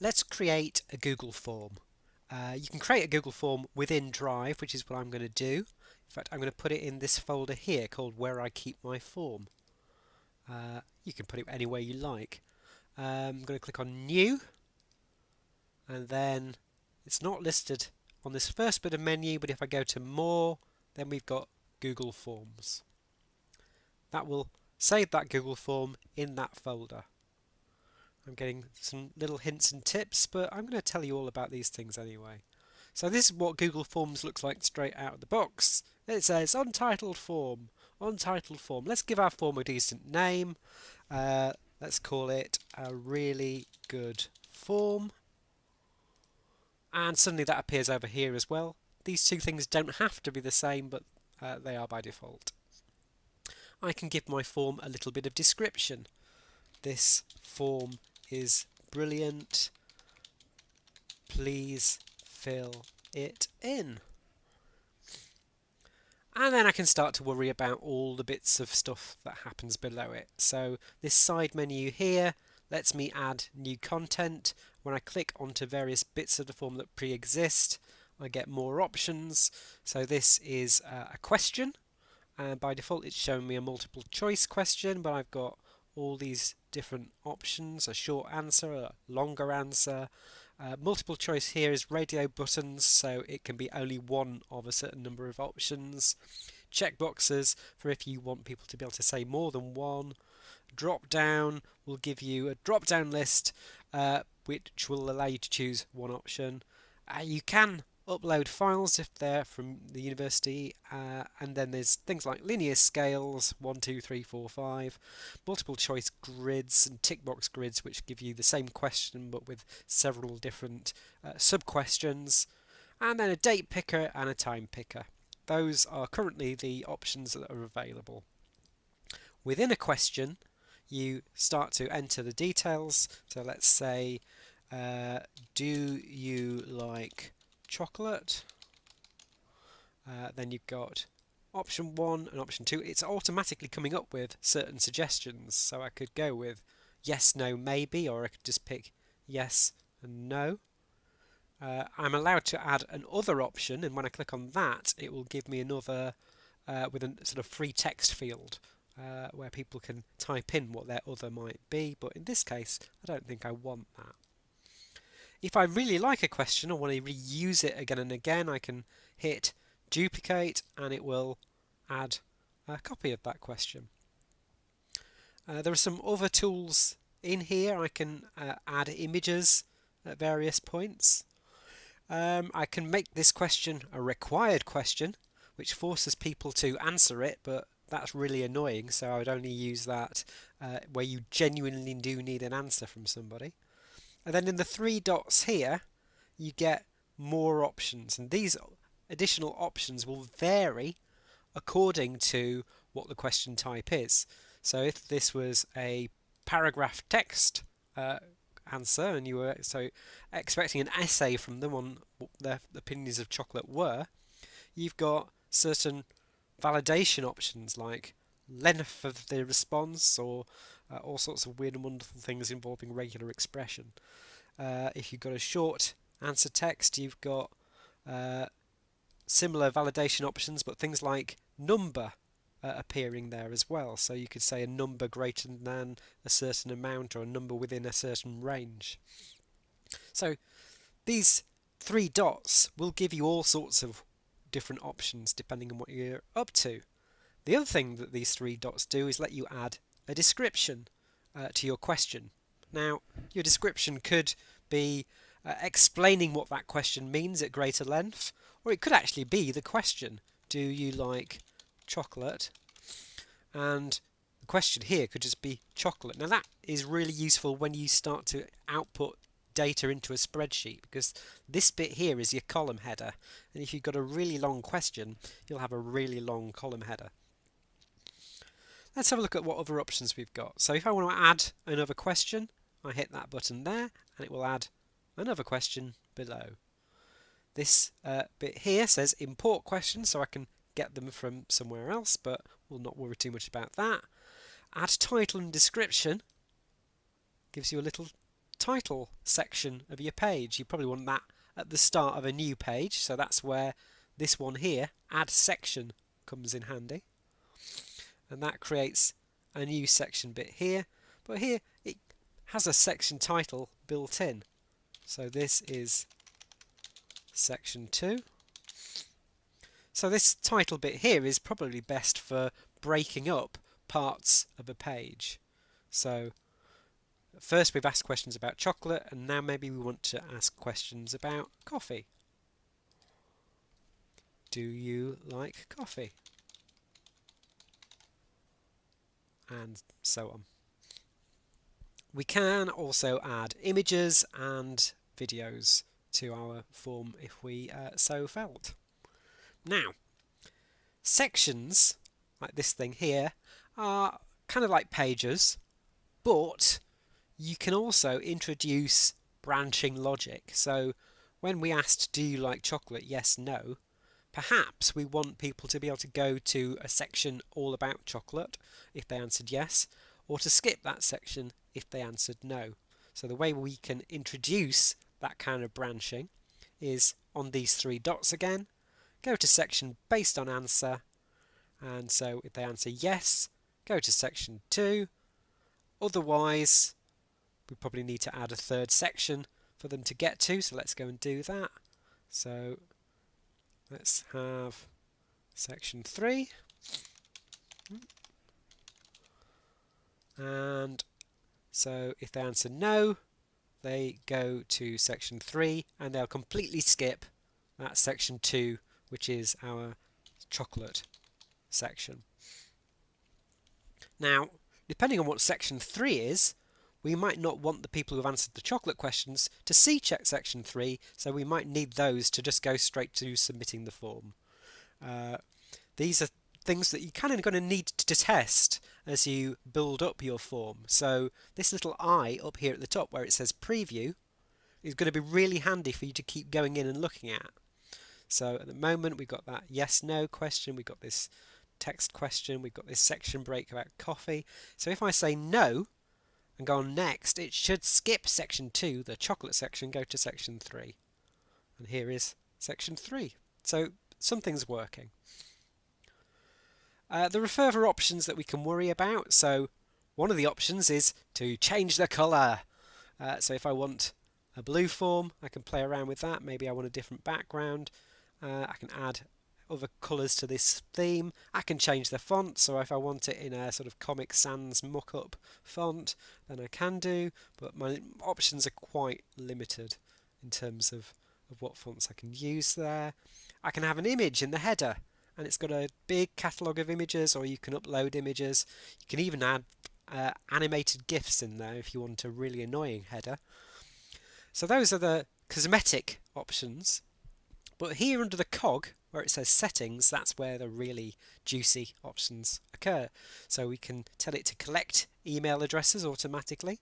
let's create a Google form. Uh, you can create a Google form within Drive, which is what I'm going to do. In fact, I'm going to put it in this folder here called Where I Keep My Form. Uh, you can put it anywhere you like. Um, I'm going to click on New, and then it's not listed on this first bit of menu, but if I go to More, then we've got Google Forms. That will save that Google form in that folder. I'm getting some little hints and tips, but I'm going to tell you all about these things anyway. So this is what Google Forms looks like straight out of the box. It says untitled form, untitled form. Let's give our form a decent name. Uh, let's call it a really good form. And suddenly that appears over here as well. These two things don't have to be the same, but uh, they are by default. I can give my form a little bit of description. This form is brilliant. Please fill it in. And then I can start to worry about all the bits of stuff that happens below it. So this side menu here lets me add new content. When I click onto various bits of the form that pre-exist, I get more options. So this is uh, a question. And by default, it's showing me a multiple choice question, but I've got all these different options, a short answer, a longer answer. Uh, multiple choice here is radio buttons, so it can be only one of a certain number of options. Checkboxes for if you want people to be able to say more than one. Drop down will give you a drop down list uh, which will allow you to choose one option. Uh, you can upload files if they're from the university uh, and then there's things like linear scales 1 2 3 4 5 multiple choice grids and tick box grids which give you the same question but with several different uh, sub questions and then a date picker and a time picker. Those are currently the options that are available. Within a question you start to enter the details. So let's say uh, do you like chocolate. Uh, then you've got option one and option two. It's automatically coming up with certain suggestions. So I could go with yes, no, maybe, or I could just pick yes and no. Uh, I'm allowed to add an other option, and when I click on that, it will give me another uh, with a sort of free text field uh, where people can type in what their other might be. But in this case, I don't think I want that. If I really like a question or want to reuse it again and again, I can hit duplicate and it will add a copy of that question. Uh, there are some other tools in here. I can uh, add images at various points. Um, I can make this question a required question, which forces people to answer it, but that's really annoying, so I would only use that uh, where you genuinely do need an answer from somebody. And then in the three dots here, you get more options. And these additional options will vary according to what the question type is. So if this was a paragraph text uh, answer and you were so expecting an essay from them on what their opinions of chocolate were, you've got certain validation options like length of the response or uh, all sorts of weird and wonderful things involving regular expression. Uh, if you've got a short answer text, you've got uh, similar validation options, but things like number uh, appearing there as well. So you could say a number greater than a certain amount or a number within a certain range. So these three dots will give you all sorts of different options depending on what you're up to. The other thing that these three dots do is let you add a description uh, to your question. Now, your description could be uh, explaining what that question means at greater length, or it could actually be the question Do you like chocolate? And the question here could just be chocolate. Now, that is really useful when you start to output data into a spreadsheet because this bit here is your column header and if you've got a really long question you'll have a really long column header Let's have a look at what other options we've got. So if I want to add another question, I hit that button there and it will add another question below. This uh, bit here says import questions, so I can get them from somewhere else, but we'll not worry too much about that. Add title and description gives you a little title section of your page. You probably want that at the start of a new page, so that's where this one here, add section, comes in handy. And that creates a new section bit here, but here it has a section title built in. So this is section 2. So this title bit here is probably best for breaking up parts of a page. So first we've asked questions about chocolate and now maybe we want to ask questions about coffee. Do you like coffee? And so on. We can also add images and videos to our form if we uh, so felt. Now, sections, like this thing here, are kind of like pages, but you can also introduce branching logic. So when we asked, do you like chocolate? Yes, no. Perhaps we want people to be able to go to a section all about chocolate if they answered yes, or to skip that section if they answered no. So the way we can introduce that kind of branching is on these three dots again, go to section based on answer, and so if they answer yes, go to section 2, otherwise we probably need to add a third section for them to get to, so let's go and do that. So let's have section 3 and so if they answer no they go to section 3 and they'll completely skip that section 2 which is our chocolate section. Now depending on what section 3 is we might not want the people who have answered the chocolate questions to see check section 3 so we might need those to just go straight to submitting the form. Uh, these are things that you're kind of going to need to test as you build up your form. So this little eye up here at the top where it says preview is going to be really handy for you to keep going in and looking at. So at the moment we've got that yes no question, we've got this text question, we've got this section break about coffee. So if I say no and go on next, it should skip section 2, the chocolate section, go to section 3. And here is section 3. So something's working. Uh, there are further options that we can worry about. So one of the options is to change the colour. Uh, so if I want a blue form, I can play around with that. Maybe I want a different background. Uh, I can add other colours to this theme. I can change the font, so if I want it in a sort of Comic Sans mock-up font, then I can do, but my options are quite limited in terms of, of what fonts I can use there. I can have an image in the header, and it's got a big catalogue of images or you can upload images. You can even add uh, animated GIFs in there if you want a really annoying header. So those are the cosmetic options. But here under the cog, where it says settings, that's where the really juicy options occur. So we can tell it to collect email addresses automatically,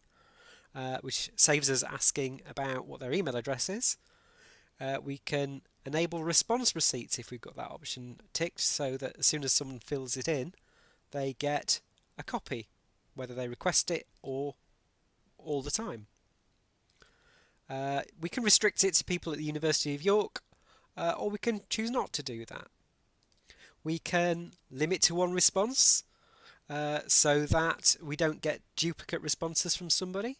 uh, which saves us asking about what their email address is. Uh, we can enable response receipts if we've got that option ticked so that as soon as someone fills it in they get a copy whether they request it or all the time. Uh, we can restrict it to people at the University of York uh, or we can choose not to do that. We can limit to one response uh, so that we don't get duplicate responses from somebody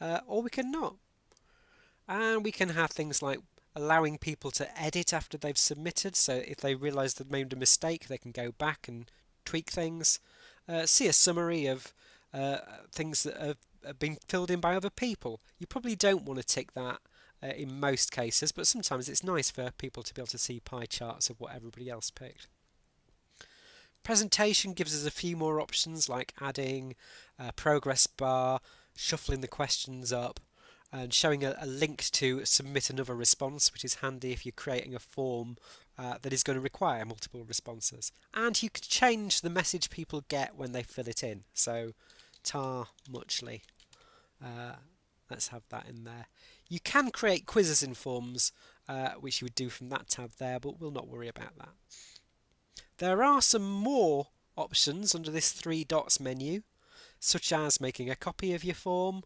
uh, or we can not. And we can have things like allowing people to edit after they've submitted. So if they realise they've made a mistake, they can go back and tweak things. Uh, see a summary of uh, things that have, have, been filled in by other people. You probably don't want to tick that uh, in most cases, but sometimes it's nice for people to be able to see pie charts of what everybody else picked. Presentation gives us a few more options like adding a progress bar, shuffling the questions up, and showing a, a, link to submit another response, which is handy if you're creating a form uh, that is going to require multiple responses. And you can change the message people get when they fill it in. So tar muchly. Uh, let's have that in there. You can create quizzes in forms, uh, which you would do from that tab there, but we'll not worry about that. There are some more options under this three dots menu, such as making a copy of your form,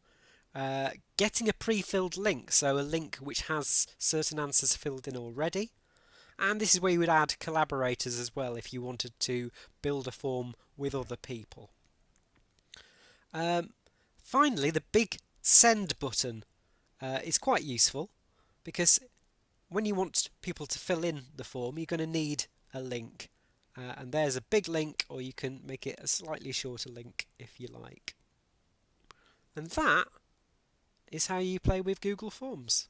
uh, getting a pre-filled link, so a link which has certain answers filled in already. And this is where you would add collaborators as well if you wanted to build a form with other people. Um, finally, the big send button uh, is quite useful because when you want people to fill in the form, you're going to need a link. Uh, and there's a big link, or you can make it a slightly shorter link if you like. And that is how you play with Google Forms.